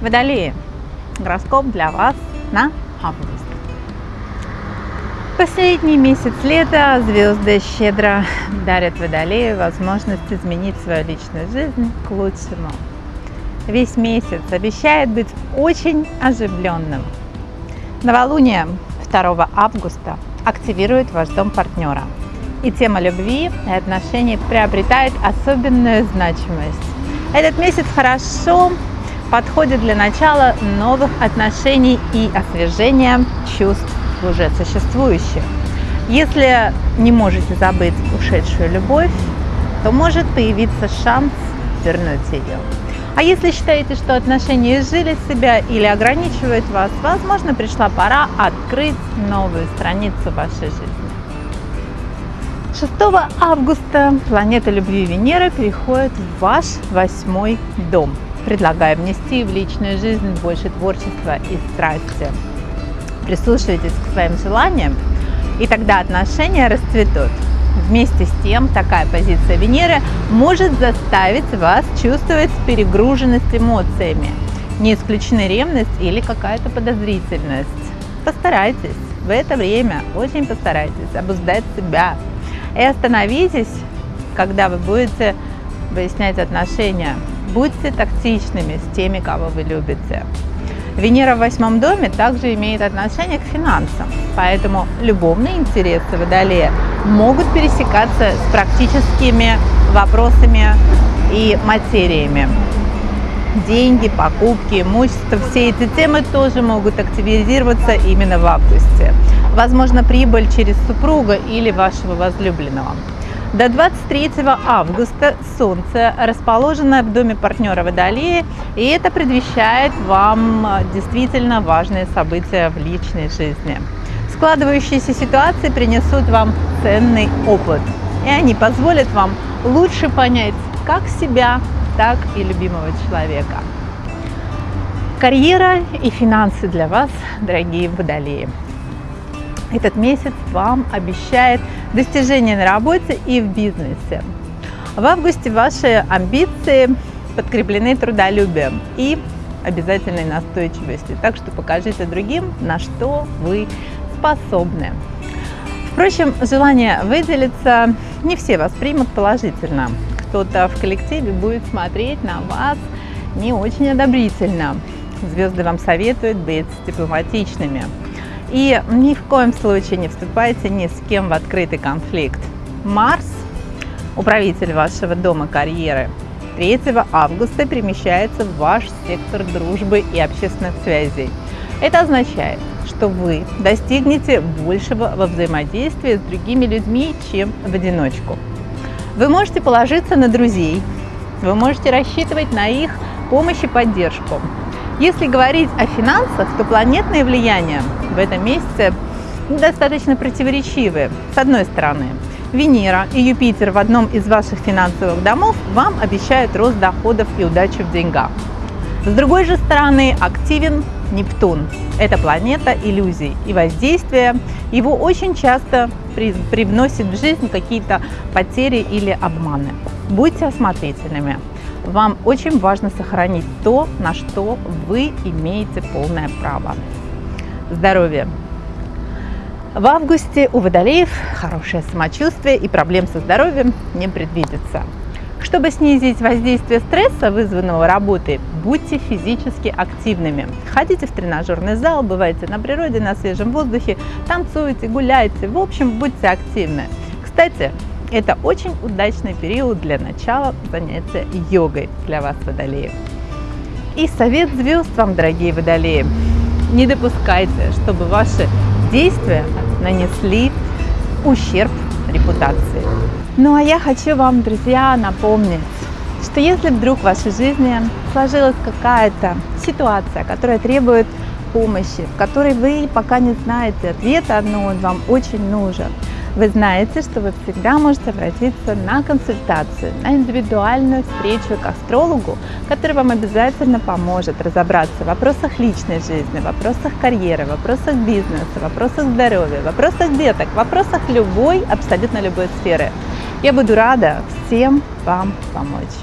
Водолеи. Гороскоп для вас на август. Последний месяц лета звезды щедро дарят Водолею возможность изменить свою личную жизнь к лучшему. Весь месяц обещает быть очень оживленным. Новолуние 2 августа активирует ваш дом партнера. И тема любви и отношений приобретает особенную значимость. Этот месяц хорошо подходит для начала новых отношений и освежения чувств уже существующих. Если не можете забыть ушедшую любовь, то может появиться шанс вернуть ее. А если считаете, что отношения изжили себя или ограничивают вас, возможно, пришла пора открыть новую страницу вашей жизни. 6 августа планета любви Венера переходит в ваш восьмой дом – предлагаю внести в личную жизнь больше творчества и страсти. Прислушивайтесь к своим желаниям, и тогда отношения расцветут. Вместе с тем, такая позиция Венеры может заставить вас чувствовать перегруженность эмоциями. Не исключена ревность или какая-то подозрительность. Постарайтесь в это время, очень постарайтесь обуздать себя. И остановитесь, когда вы будете выяснять отношения Будьте тактичными с теми, кого вы любите. Венера в восьмом доме также имеет отношение к финансам, поэтому любовные интересы Водолея могут пересекаться с практическими вопросами и материями. Деньги, покупки, имущество, все эти темы тоже могут активизироваться именно в августе. Возможно, прибыль через супруга или вашего возлюбленного. До 23 августа Солнце расположено в доме партнера Водолея, и это предвещает вам э, действительно важные события в личной жизни. Складывающиеся ситуации принесут вам ценный опыт, и они позволят вам лучше понять как себя, так и любимого человека. Карьера и финансы для вас, дорогие водолеи. Этот месяц вам обещает достижения на работе и в бизнесе. В августе ваши амбиции подкреплены трудолюбием и обязательной настойчивостью. Так что покажите другим, на что вы способны. Впрочем, желание выделиться не все воспримут положительно. Кто-то в коллективе будет смотреть на вас не очень одобрительно. Звезды вам советуют быть дипломатичными. И ни в коем случае не вступайте ни с кем в открытый конфликт. Марс, управитель вашего дома карьеры, 3 августа перемещается в ваш сектор дружбы и общественных связей. Это означает, что вы достигнете большего во взаимодействии с другими людьми, чем в одиночку. Вы можете положиться на друзей, вы можете рассчитывать на их помощь и поддержку. Если говорить о финансах, то планетные влияния в этом месяце достаточно противоречивые. С одной стороны, Венера и Юпитер в одном из ваших финансовых домов вам обещают рост доходов и удачу в деньгах. С другой же стороны, активен Нептун. Это планета иллюзий и воздействия. Его очень часто привносит в жизнь какие-то потери или обманы. Будьте осмотрительными. Вам очень важно сохранить то, на что вы имеете полное право. Здоровье. В августе у водолеев хорошее самочувствие и проблем со здоровьем не предвидится. Чтобы снизить воздействие стресса, вызванного работой, будьте физически активными. Ходите в тренажерный зал, бывайте на природе, на свежем воздухе, танцуйте, гуляйте. В общем, будьте активны. Кстати, это очень удачный период для начала занятия йогой для вас, водолеев. И совет звезд вам, дорогие водолеи, не допускайте, чтобы ваши действия нанесли ущерб репутации. Ну а я хочу вам, друзья, напомнить, что если вдруг в вашей жизни сложилась какая-то ситуация, которая требует помощи, в которой вы пока не знаете ответа, но он вам очень нужен, вы знаете, что вы всегда можете обратиться на консультацию, на индивидуальную встречу к астрологу, который вам обязательно поможет разобраться в вопросах личной жизни, вопросах карьеры, вопросах бизнеса, вопросах здоровья, вопросах деток, вопросах любой, абсолютно любой сферы. Я буду рада всем вам помочь.